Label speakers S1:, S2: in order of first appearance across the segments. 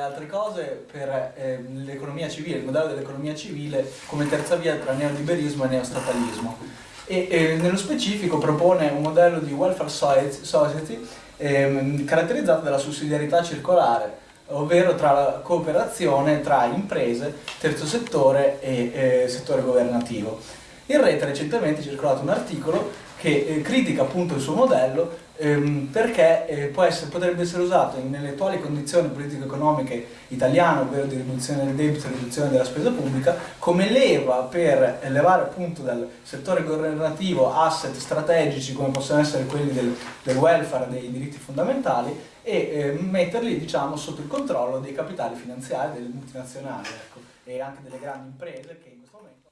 S1: altre cose, per eh, l'economia civile, il modello dell'economia civile come terza via tra neoliberismo e neostatalismo. E, e nello specifico propone un modello di welfare society eh, caratterizzato dalla sussidiarietà circolare, ovvero tra la cooperazione tra imprese, terzo settore e eh, settore governativo. In rete recentemente è circolato un articolo che eh, critica appunto il suo modello ehm, perché eh, essere, potrebbe essere usato nelle attuali condizioni politico-economiche italiane, ovvero di riduzione del debito e riduzione della spesa pubblica, come leva per elevare appunto dal settore governativo asset strategici come possono essere quelli del, del welfare, dei diritti fondamentali e eh, metterli diciamo, sotto il controllo dei capitali finanziari, delle multinazionali ecco, e anche delle grandi imprese che in questo momento...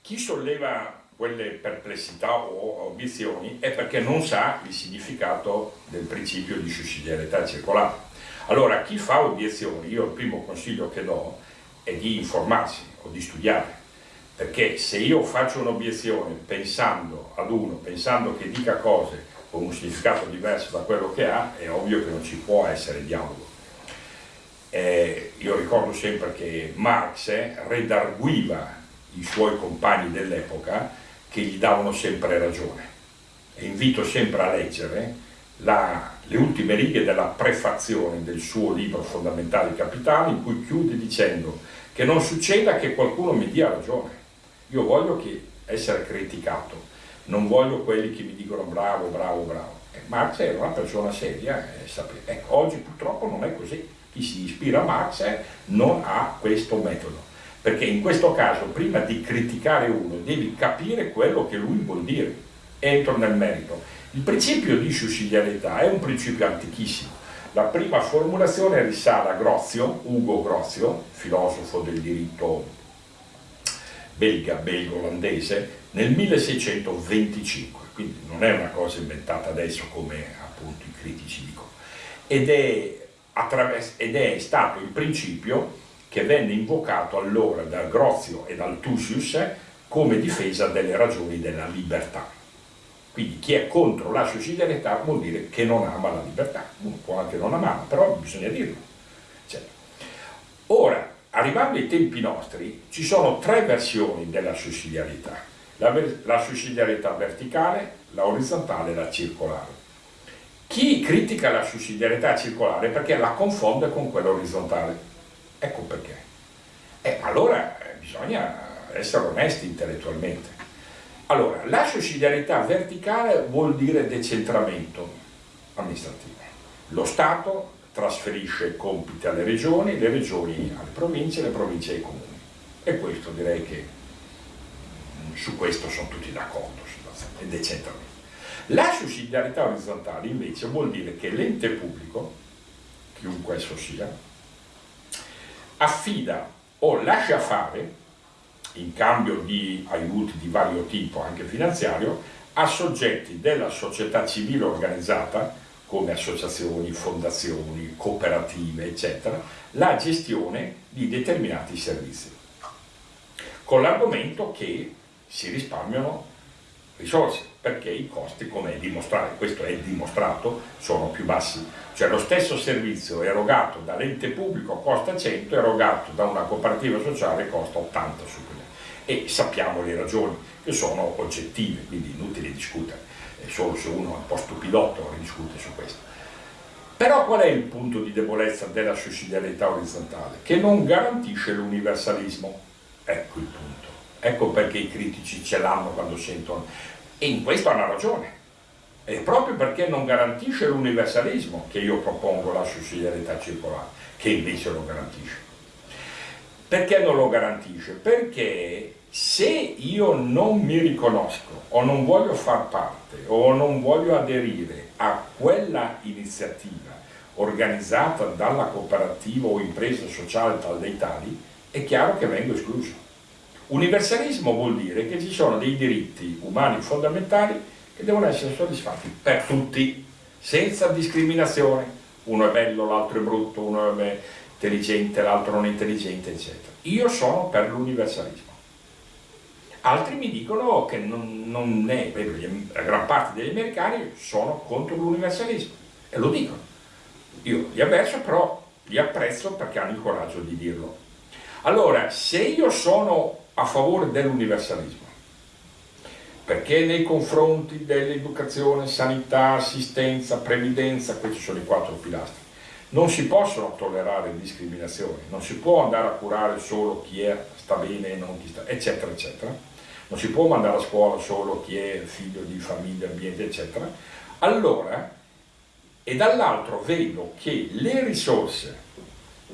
S2: Chi solleva quelle perplessità o obiezioni è perché non sa il significato del principio di sussidiarietà circolare. Allora chi fa obiezioni, io il primo consiglio che do è di informarsi o di studiare, perché se io faccio un'obiezione pensando ad uno, pensando che dica cose con un significato diverso da quello che ha, è ovvio che non ci può essere dialogo. Eh, io ricordo sempre che Marx redarguiva i suoi compagni dell'epoca che gli davano sempre ragione. E invito sempre a leggere la, le ultime righe della prefazione del suo libro Fondamentali Capitali in cui chiude dicendo che non succeda che qualcuno mi dia ragione. Io voglio che essere criticato, non voglio quelli che mi dicono bravo, bravo, bravo. E Marx era una persona seria, eh, ecco, oggi purtroppo non è così. Chi si ispira a Marx eh, non ha questo metodo perché in questo caso prima di criticare uno devi capire quello che lui vuol dire. Entro nel merito. Il principio di sussidiarietà è un principio antichissimo. La prima formulazione risale a Grozio, Ugo Grozio, filosofo del diritto belga, belgo-olandese, nel 1625, quindi non è una cosa inventata adesso come appunto i critici dicono, ed è, ed è stato il principio che venne invocato allora da Grozio e dal Tusius come difesa delle ragioni della libertà. Quindi chi è contro la sussidiarietà vuol dire che non ama la libertà, uno può anche non amarla, però bisogna dirlo. Cioè, ora, arrivando ai tempi nostri, ci sono tre versioni della sussidiarietà, la, la sussidiarietà verticale, la orizzontale e la circolare. Chi critica la sussidiarietà circolare perché la confonde con quella orizzontale Ecco perché. Eh, allora eh, bisogna essere onesti intellettualmente. Allora, la sussidiarietà verticale vuol dire decentramento amministrativo. Lo Stato trasferisce compiti alle regioni, le regioni alle province, le province ai comuni. E questo direi che mm, su questo sono tutti d'accordo, è decentramento. La sussidiarietà orizzontale invece vuol dire che l'ente pubblico, chiunque esso sia, affida o lascia fare, in cambio di aiuti di vario tipo, anche finanziario, a soggetti della società civile organizzata, come associazioni, fondazioni, cooperative, eccetera, la gestione di determinati servizi. Con l'argomento che si risparmiano risorse, perché i costi, come è dimostrato, questo è dimostrato, sono più bassi. Cioè lo stesso servizio erogato dall'ente pubblico costa 100, erogato da una cooperativa sociale costa 80 su quello. E sappiamo le ragioni, che sono oggettive, quindi inutile discutere, è solo se uno è un po' stupidotto discute su questo. Però qual è il punto di debolezza della sussidiarietà orizzontale? Che non garantisce l'universalismo. Ecco il punto. Ecco perché i critici ce l'hanno quando sentono. E in questo hanno ragione. È proprio perché non garantisce l'universalismo che io propongo la sussidiarietà circolare, che invece lo garantisce. Perché non lo garantisce? Perché se io non mi riconosco o non voglio far parte o non voglio aderire a quella iniziativa organizzata dalla cooperativa o impresa sociale tal dei tali, è chiaro che vengo escluso. Universalismo vuol dire che ci sono dei diritti umani fondamentali che devono essere soddisfatti per tutti, senza discriminazione. Uno è bello, l'altro è brutto, uno è intelligente, l'altro non è intelligente, eccetera. Io sono per l'universalismo. Altri mi dicono che non, non è, la gran parte degli americani sono contro l'universalismo e lo dicono. Io li avverso però li apprezzo perché hanno il coraggio di dirlo. Allora, se io sono a favore dell'universalismo, perché nei confronti dell'educazione, sanità, assistenza, previdenza, questi sono i quattro pilastri, non si possono tollerare discriminazioni, non si può andare a curare solo chi è, sta bene e non chi sta, eccetera, eccetera. Non si può mandare a scuola solo chi è figlio di famiglia, ambiente, eccetera. Allora, e dall'altro vedo che le risorse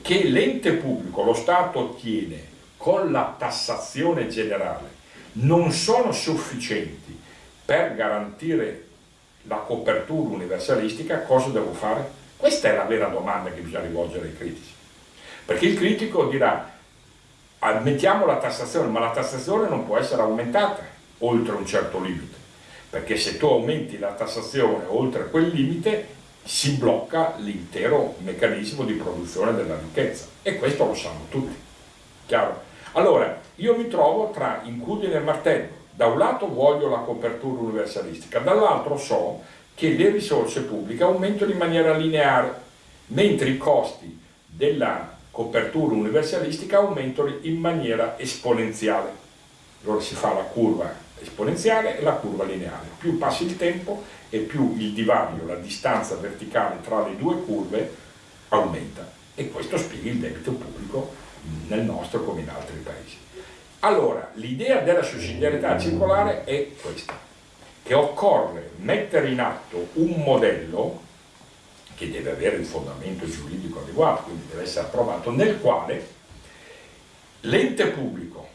S2: che l'ente pubblico, lo Stato ottiene con la tassazione generale non sono sufficienti per garantire la copertura universalistica, cosa devo fare? Questa è la vera domanda che bisogna rivolgere ai critici. Perché il critico dirà, mettiamo la tassazione, ma la tassazione non può essere aumentata oltre un certo limite. Perché se tu aumenti la tassazione oltre quel limite, si blocca l'intero meccanismo di produzione della ricchezza. E questo lo sanno tutti. Chiaro? Allora, io mi trovo tra incudine e martello. Da un lato voglio la copertura universalistica, dall'altro so che le risorse pubbliche aumentano in maniera lineare, mentre i costi della copertura universalistica aumentano in maniera esponenziale. Allora si fa la curva esponenziale e la curva lineare. Più passa il tempo e più il divario, la distanza verticale tra le due curve aumenta. E questo spiega il debito pubblico nel nostro come in altri paesi. Allora, l'idea della sussidiarietà circolare è questa che occorre mettere in atto un modello che deve avere il fondamento giuridico adeguato, quindi deve essere approvato, nel quale l'ente pubblico,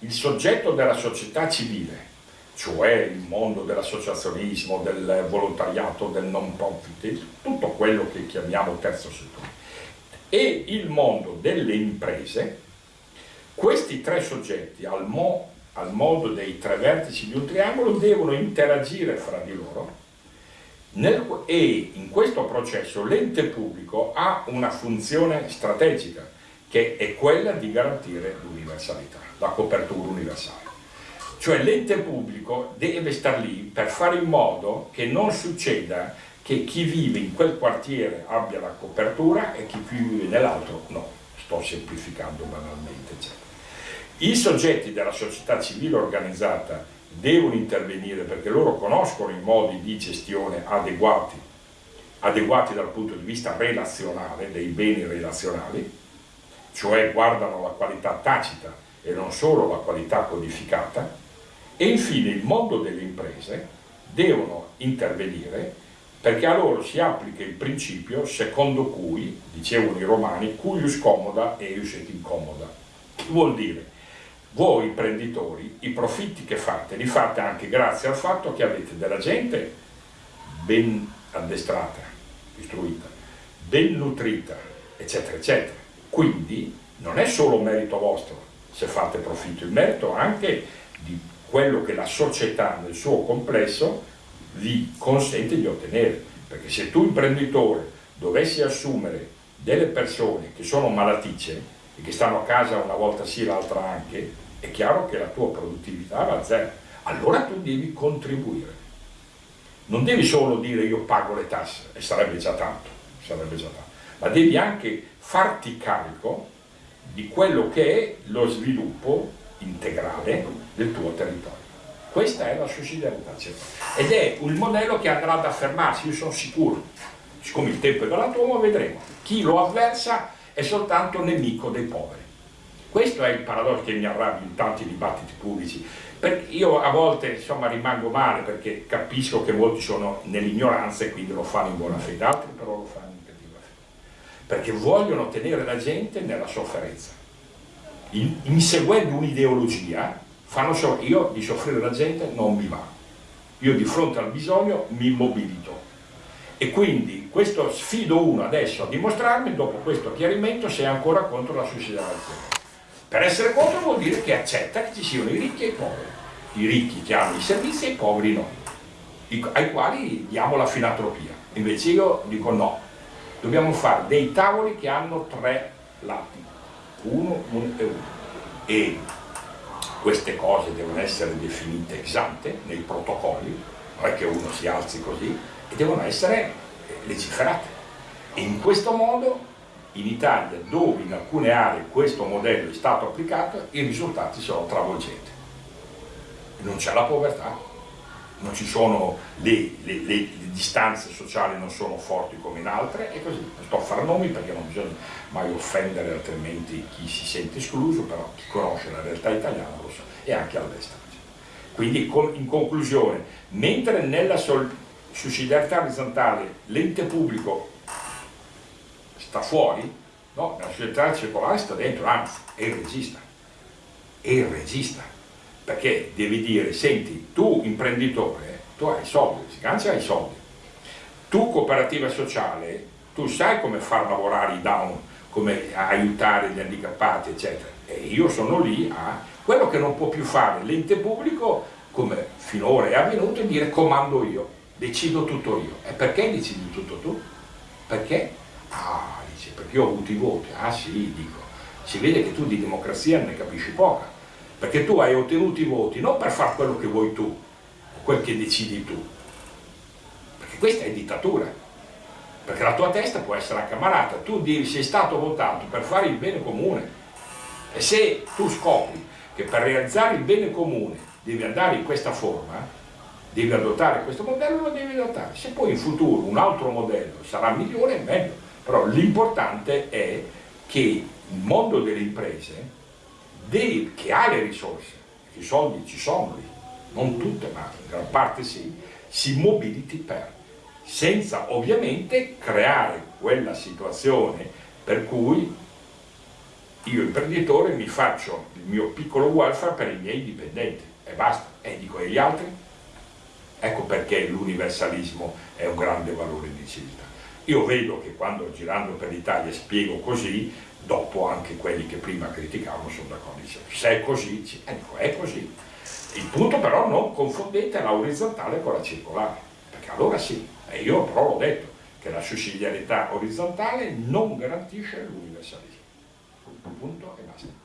S2: il soggetto della società civile, cioè il mondo dell'associazionismo, del volontariato, del non profit, tutto quello che chiamiamo terzo settore, e il mondo delle imprese, questi tre soggetti al, mo al modo dei tre vertici di un triangolo devono interagire fra di loro nel, e in questo processo l'ente pubblico ha una funzione strategica che è quella di garantire l'universalità, la copertura universale. Cioè l'ente pubblico deve star lì per fare in modo che non succeda che chi vive in quel quartiere abbia la copertura e chi vive nell'altro no. Sto semplificando banalmente. Eccetera. I soggetti della società civile organizzata devono intervenire perché loro conoscono i modi di gestione adeguati, adeguati dal punto di vista relazionale, dei beni relazionali, cioè guardano la qualità tacita e non solo la qualità codificata, e infine il mondo delle imprese devono intervenire perché a loro si applica il principio secondo cui, dicevano i romani, cuius comoda eius et incomoda. Vuol dire? voi imprenditori i profitti che fate li fate anche grazie al fatto che avete della gente ben addestrata, istruita, ben nutrita, eccetera, eccetera. Quindi non è solo merito vostro se fate profitto, il merito anche di quello che la società nel suo complesso vi consente di ottenere. Perché se tu imprenditore dovessi assumere delle persone che sono malaticce e che stanno a casa una volta sì l'altra anche, è chiaro che la tua produttività va a zero. Allora tu devi contribuire. Non devi solo dire io pago le tasse, e sarebbe già tanto, sarebbe già tanto, ma devi anche farti carico di quello che è lo sviluppo integrale del tuo territorio. Questa è la sussidiarietà ed è un modello che andrà ad affermarsi, io sono sicuro, siccome il tempo è galantuomo vedremo, chi lo avversa è soltanto nemico dei poveri. Questo è il paradosso che mi arrabbia in tanti dibattiti pubblici. Perché io a volte insomma, rimango male perché capisco che molti sono nell'ignoranza e quindi lo fanno in buona fede, altri però lo fanno in cattiva fede. Perché vogliono tenere la gente nella sofferenza. In, inseguendo un'ideologia, fanno so, io di soffrire la gente non mi va. Io di fronte al bisogno mi mobilito. E quindi questo sfido uno adesso a dimostrarmi, dopo questo chiarimento, se è ancora contro la suicidazione. Per essere contro vuol dire che accetta che ci siano i ricchi e i poveri, i ricchi che hanno i servizi e i poveri no, ai quali diamo la filantropia. Invece io dico no, dobbiamo fare dei tavoli che hanno tre lati, uno, uno e uno. E queste cose devono essere definite esante nei protocolli, non è che uno si alzi così, e devono essere legiferate. E in questo modo in Italia dove in alcune aree questo modello è stato applicato i risultati sono travolgenti. Non c'è la povertà, le, le, le, distanze sociali non sono forti come in altre e così. Sto a fare nomi perché non bisogna mai offendere altrimenti chi si sente escluso, però chi conosce la realtà italiana lo sa e anche all'estero. Quindi in conclusione, mentre nella sussidiarietà orizzontale l'ente pubblico sta fuori, no, nella sussidiarietà circolare sta dentro, anzi è il regista, è il regista, perché devi dire, senti, tu imprenditore, tu hai soldi, si cancia hai soldi, tu cooperativa sociale, tu sai come far lavorare i down, come aiutare gli handicappati, eccetera, e io sono lì a quello che non può più fare l'ente pubblico, come finora è avvenuto, è dire comando io, decido tutto io. E perché decidi tutto tu? Perché? Ah, dice, perché ho avuto i voti. Ah sì, dico, si vede che tu di democrazia ne capisci poca, perché tu hai ottenuto i voti non per fare quello che vuoi tu, quel che decidi tu, perché questa è dittatura, perché la tua testa può essere accamarata, tu devi, sei stato votato per fare il bene comune, e se tu scopri che per realizzare il bene comune devi andare in questa forma, devi adottare questo modello, lo devi adottare. Se poi in futuro un altro modello sarà migliore, è meglio. Però l'importante è che il mondo delle imprese, deve, che ha le risorse, i soldi ci sono lì, non tutte, ma in gran parte sì, si mobiliti per, senza ovviamente creare quella situazione per cui io imprenditore mi faccio il mio piccolo welfare per i miei dipendenti e basta, e dico e gli altri? Ecco perché l'universalismo è un grande valore di civiltà. Io vedo che quando girando per l'Italia spiego così, dopo anche quelli che prima criticavano sono d'accordo, dicono se è così, dico è così. Il punto però non confondete la orizzontale con la circolare, perché allora sì, e io però l'ho detto, che la sussidiarietà orizzontale non garantisce l'universalismo punto e basta.